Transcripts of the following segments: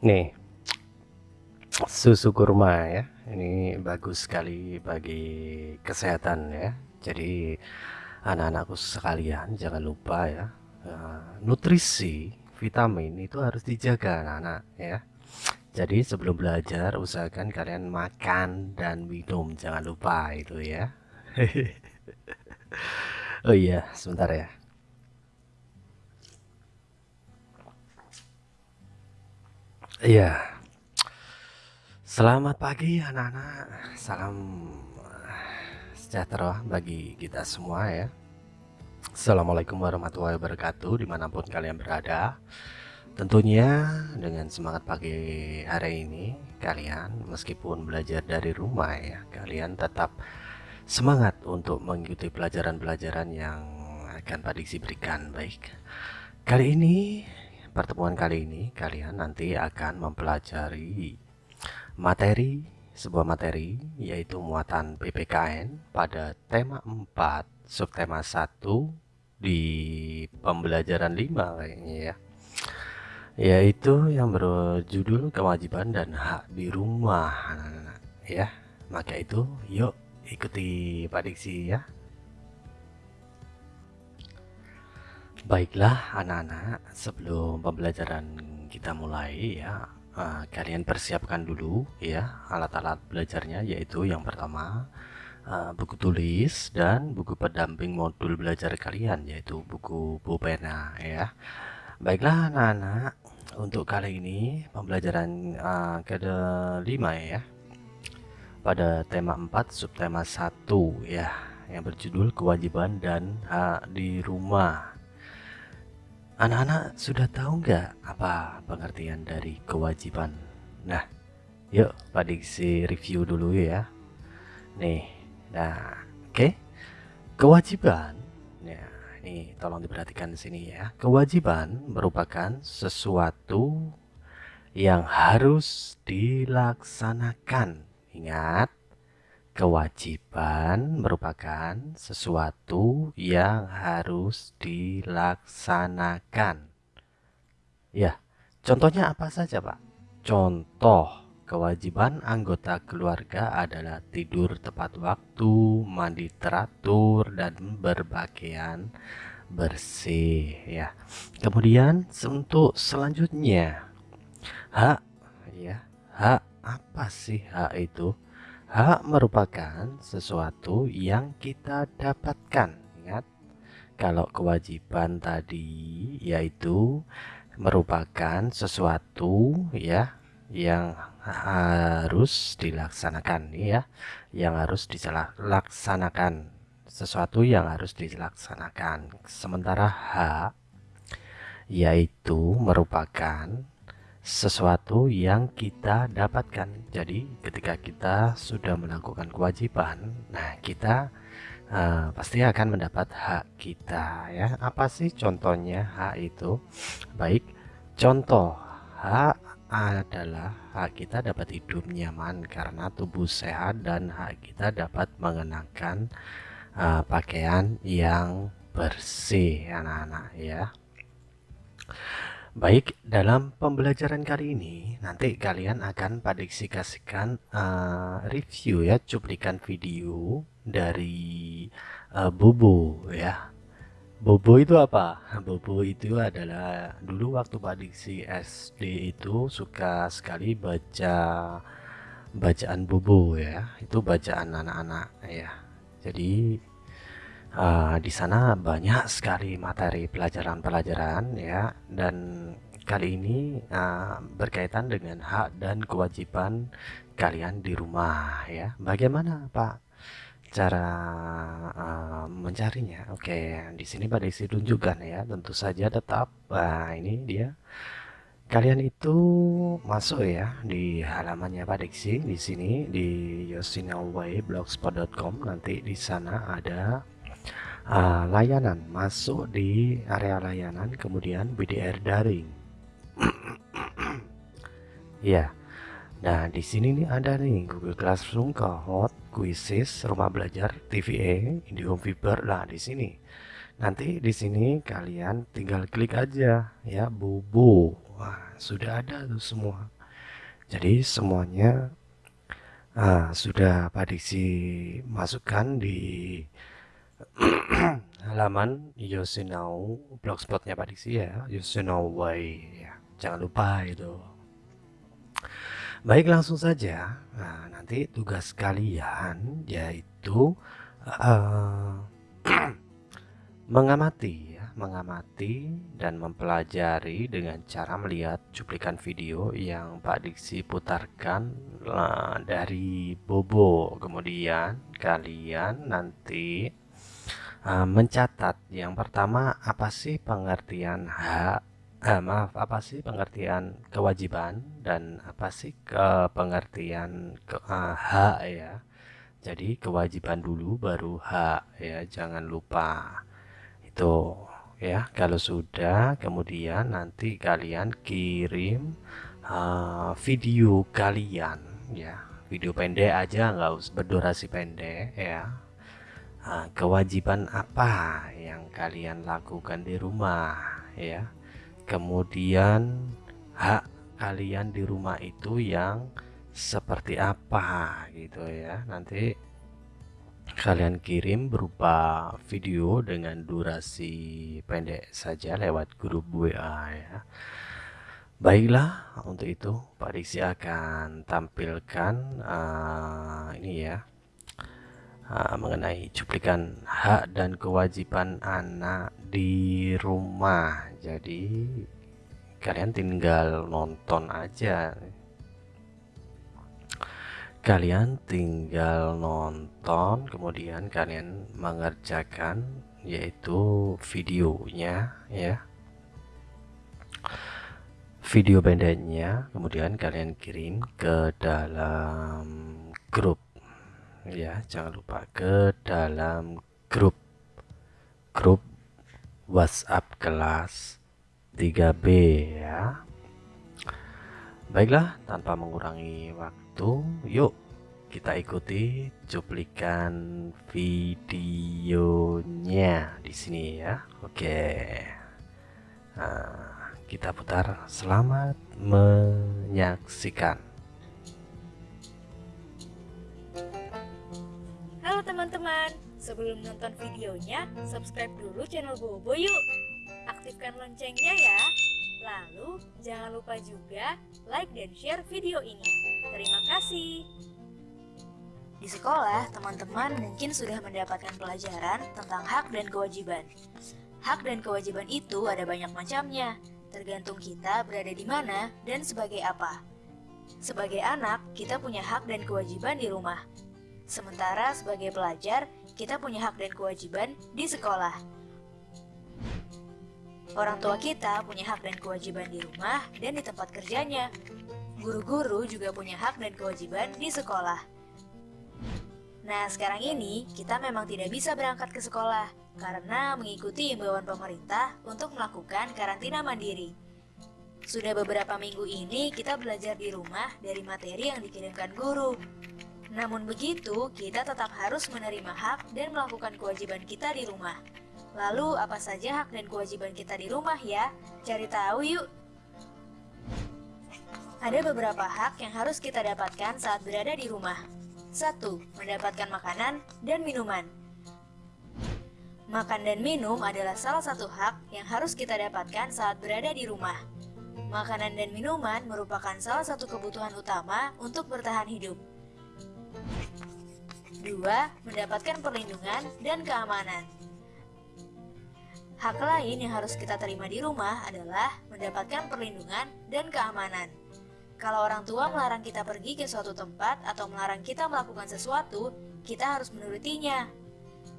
Nih, susu kurma ya. Ini bagus sekali bagi kesehatan ya. Jadi anak-anakku sekalian jangan lupa ya. eh, nutrisi, vitamin itu harus dijaga anak-anak ya. Jadi sebelum belajar usahakan kalian makan dan minum jangan lupa itu ya. oh iya, sebentar ya. Iya. Selamat pagi anak-anak. Salam eh, sejahtera bagi kita semua ya. Assalamualaikum warahmatullahi wabarakatuh di mana pun kalian berada. Tentunya dengan semangat pagi hari ini kalian meskipun belajar dari rumah ya kalian tetap semangat untuk mengikuti pelajaran-pelajaran yang akan Pak Diksi berikan baik. Kali ini pertemuan kali ini kalian nanti akan mempelajari materi sebuah materi yaitu muatan PPKN pada tema 4 subtema 1 di pembelajaran 5 kayaknya ya. Yaitu yang berjudul kewajiban dan hak di rumah. Ya maka itu yuk ikuti Pak ya Baiklah anak-anak, sebelum pembelajaran kita mulai ya, uh, kalian persiapkan dulu ya alat-alat belajarnya yaitu yang pertama uh, buku tulis dan buku pendamping modul belajar kalian yaitu buku pulpena ya. Baiklah anak-anak, untuk kali ini pembelajaran uh, kelima ya pada tema 4 subtema 1 ya yang berjudul kewajiban dan hak di rumah Anak-anak sudah tahu nggak apa pengertian dari kewajiban? Nah, yuk Pak Diksi review dulu ya. Nih, nah, oke. Okay. Kewajiban, ya, ini tolong diperhatikan di sini ya. Kewajiban merupakan sesuatu yang harus dilaksanakan. Ingat, Kewajiban merupakan sesuatu yang harus dilaksanakan. Ya, contohnya apa saja, Pak? Contoh kewajiban anggota keluarga adalah tidur tepat waktu, mandi teratur, dan berpakaian bersih. Ya, kemudian untuk selanjutnya, hak, ya, hak apa sih hak itu? Hak merupakan sesuatu yang kita dapatkan. Ingat, kalau kewajiban tadi yaitu merupakan sesuatu ya yang harus dilaksanakan ya, yang harus dilaksanakan sesuatu yang harus dilaksanakan. Sementara hak yaitu merupakan sesuatu yang kita dapatkan. Jadi, ketika kita sudah melakukan kewajiban, nah kita uh, pasti akan mendapat hak kita ya. Apa sih contohnya hak itu? Baik, contoh hak adalah hak kita dapat hidup nyaman karena tubuh sehat dan hak kita dapat mengenakan uh, pakaian yang bersih anak-anak ya. Baik, dalam pembelajaran kali ini nanti kalian akan padiksikan uh, review ya cuplikan video dari uh, Bobo ya. Bobo itu apa? Bobo itu adalah dulu waktu padiksi SD itu suka sekali baca bacaan Bobo ya. Itu bacaan anak-anak ya. Jadi uh, di sana banyak sekali materi pelajaran-pelajaran ya. Dan kali ini uh, berkaitan dengan hak dan kewajiban kalian di rumah ya. Bagaimana Pak cara uh, mencarinya? Oke di sini pada isi tunjukkan ya. Tentu saja tetap nah ini dia. Kalian itu masuk ya di halamannya Pak Diksi di sini di yosinaway.blogspot.com nanti di sana ada uh, layanan masuk di area layanan kemudian BDR daring. Ya nah di sini nih ada nih Google Classroom Kahoot Quizzes rumah belajar TVA IndiHome Fiber. Lah di sini. Nanti di sini kalian tinggal klik aja ya Bobo Wah, sudah ada tuh semua. Jadi semuanya ah, sudah Pak Diksi masukkan di halaman Yosinau blogspotnya Pak Diksi ya, Yosinau Way. Ya, jangan lupa itu. Baik langsung saja. Nah, nanti tugas kalian yaitu uh, mengamati ya, mengamati dan mempelajari dengan cara melihat cuplikan video yang Pak Diksi putarkan uh, dari Bobo. Kemudian kalian nanti uh, mencatat. Yang pertama apa sih pengertian hak eh, maaf apa sih pengertian kewajiban dan apa sih ke pengertian ke, uh, hak ya? Jadi kewajiban dulu baru hak ya. Jangan lupa. Itu ya. Kalau sudah kemudian nanti kalian kirim uh, video kalian ya. Video pendek aja nggak usah berdurasi pendek ya kewajiban apa yang kalian lakukan di rumah ya? Kemudian hak kalian di rumah itu yang seperti apa gitu ya? Nanti kalian kirim berupa video dengan durasi pendek saja lewat grup WA ya. Baiklah untuk itu Pak Diksi akan tampilkan uh, ini ya mengenai cuplikan hak dan kewajiban anak di rumah. Jadi kalian tinggal nonton aja. Kalian tinggal nonton kemudian kalian mengerjakan yaitu videonya ya. Video pendeknya kemudian kalian kirim ke dalam grup ya jangan lupa ke dalam grup grup WhatsApp kelas 3B ya. Baiklah, tanpa mengurangi waktu, yuk kita ikuti cuplikan videonya di sini ya. Oke. Nah, kita putar. Selamat menyaksikan. Teman-teman, Sebelum nonton videonya, subscribe dulu channel Bobo yuk. Aktifkan loncengnya ya. Lalu, jangan lupa juga like dan share video ini. Terima kasih. Di sekolah, teman-teman mungkin sudah mendapatkan pelajaran tentang hak dan kewajiban. Hak dan kewajiban itu ada banyak macamnya, tergantung kita berada di mana dan sebagai apa. Sebagai anak, kita punya hak dan kewajiban di rumah. Sementara sebagai pelajar, kita punya hak dan kewajiban di sekolah. Orang tua kita punya hak dan kewajiban di rumah dan di tempat kerjanya. Guru-guru juga punya hak dan kewajiban di sekolah. Nah, sekarang ini kita memang tidak bisa berangkat ke sekolah karena mengikuti imbauan pemerintah untuk melakukan karantina mandiri. Sudah beberapa minggu ini kita belajar di rumah dari materi yang dikirimkan guru. Namun begitu, kita tetap harus menerima hak dan melakukan kewajiban kita di rumah. Lalu, apa saja hak dan kewajiban kita di rumah ya? Cari tahu yuk! Ada beberapa hak yang harus kita dapatkan saat berada di rumah. 1. Mendapatkan makanan dan minuman. Makan dan minum adalah salah satu hak yang harus kita dapatkan saat berada di rumah. Makanan dan minuman merupakan salah satu kebutuhan utama untuk bertahan hidup. Dua, mendapatkan perlindungan dan keamanan. Hak lain yang harus kita terima di rumah adalah mendapatkan perlindungan dan keamanan. Kalau orang tua melarang kita pergi ke suatu tempat atau melarang kita melakukan sesuatu, kita harus menurutinya.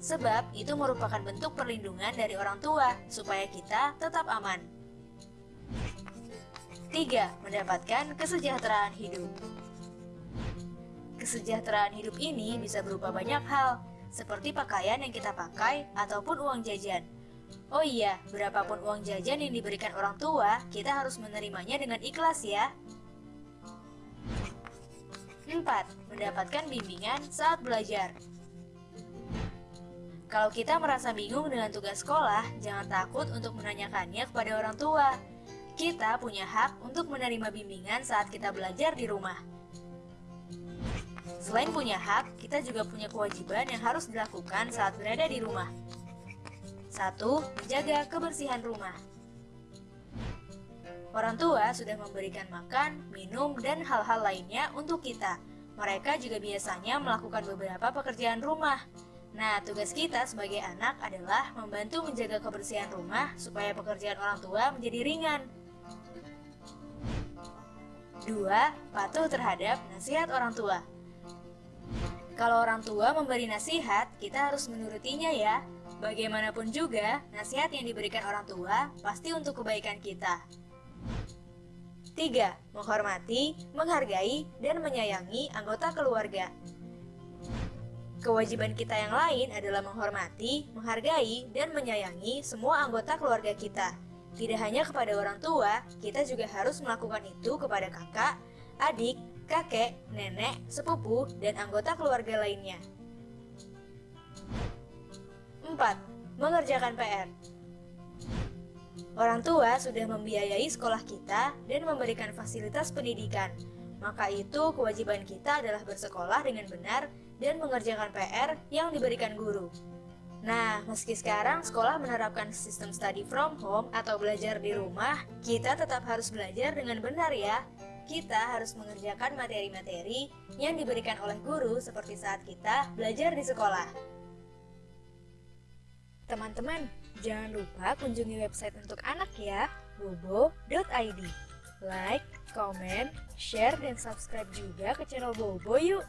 Sebab itu merupakan bentuk perlindungan dari orang tua supaya kita tetap aman. 3. Mendapatkan kesejahteraan hidup. Kesejahteraan hidup ini bisa berupa banyak hal, seperti pakaian yang kita pakai ataupun uang jajan. Oh iya, berapapun uang jajan yang diberikan orang tua, kita harus menerimanya dengan ikhlas ya. 4. Mendapatkan bimbingan saat belajar. Kalau kita merasa bingung dengan tugas sekolah, jangan takut untuk menanyakannya kepada orang tua. Kita punya hak untuk menerima bimbingan saat kita belajar di rumah. Selain punya hak, kita juga punya kewajiban yang harus dilakukan saat berada di rumah. Satu, menjaga kebersihan rumah. Orang tua sudah memberikan makan, minum, dan hal-hal lainnya untuk kita. Mereka juga biasanya melakukan beberapa pekerjaan rumah. Nah, tugas kita sebagai anak adalah membantu menjaga kebersihan rumah supaya pekerjaan orang tua menjadi ringan. Dua, patuh terhadap nasihat orang tua. Kalau orang tua memberi nasihat, kita harus menurutinya ya. Bagaimanapun juga, nasihat yang diberikan orang tua pasti untuk kebaikan kita. 3. Menghormati, menghargai, dan menyayangi anggota keluarga. Kewajiban kita yang lain adalah menghormati, menghargai, dan menyayangi semua anggota keluarga kita. Tidak hanya kepada orang tua, kita juga harus melakukan itu kepada kakak, adik, kakek, nenek, sepupu, dan anggota keluarga lainnya. 4. Mengerjakan PR Orang tua sudah membiayai sekolah kita dan memberikan fasilitas pendidikan. Maka itu kewajiban kita adalah bersekolah dengan benar dan mengerjakan PR yang diberikan guru. Nah, meski sekarang sekolah menerapkan sistem study from home atau belajar di rumah, kita tetap harus belajar dengan benar ya. Kita harus mengerjakan materi-materi yang diberikan oleh guru seperti saat kita belajar di sekolah. Teman-teman, Jangan lupa kunjungi website untuk anak ya, bobo.id. Like, comment, share, dan subscribe juga ke channel Bobo yuk!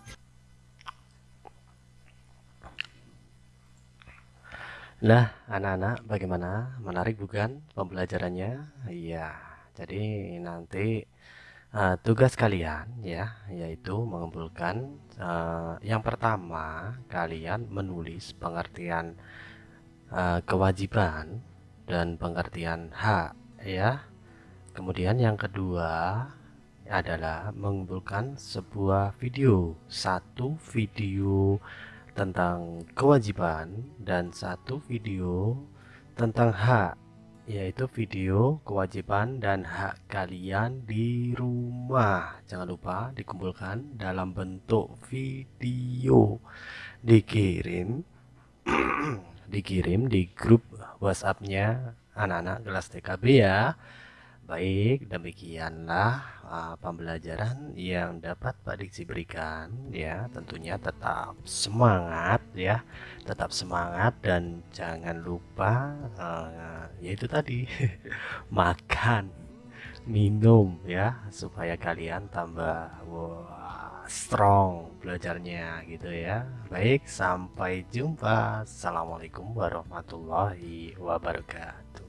Nah, anak-anak bagaimana? Menarik bukan pembelajarannya? Iya, jadi nanti uh, tugas kalian ya, yaitu mengumpulkan uh, yang pertama kalian menulis pengertian uh, kewajiban dan pengertian hak ya. Kemudian yang kedua adalah mengumpulkan sebuah video satu video tentang kewajiban dan satu video tentang hak yaitu video kewajiban dan hak kalian di rumah jangan lupa dikumpulkan dalam bentuk video dikirim dikirim di grup WhatsAppnya anak-anak kelas TKB ya. Baik, demikianlah uh, pembelajaran yang dapat Pak Diksi berikan ya. Tentunya tetap semangat ya, tetap semangat dan jangan lupa uh, yaitu tadi makan, minum ya supaya kalian tambah wow, strong belajarnya gitu ya. Baik sampai jumpa. Assalamualaikum warahmatullahi wabarakatuh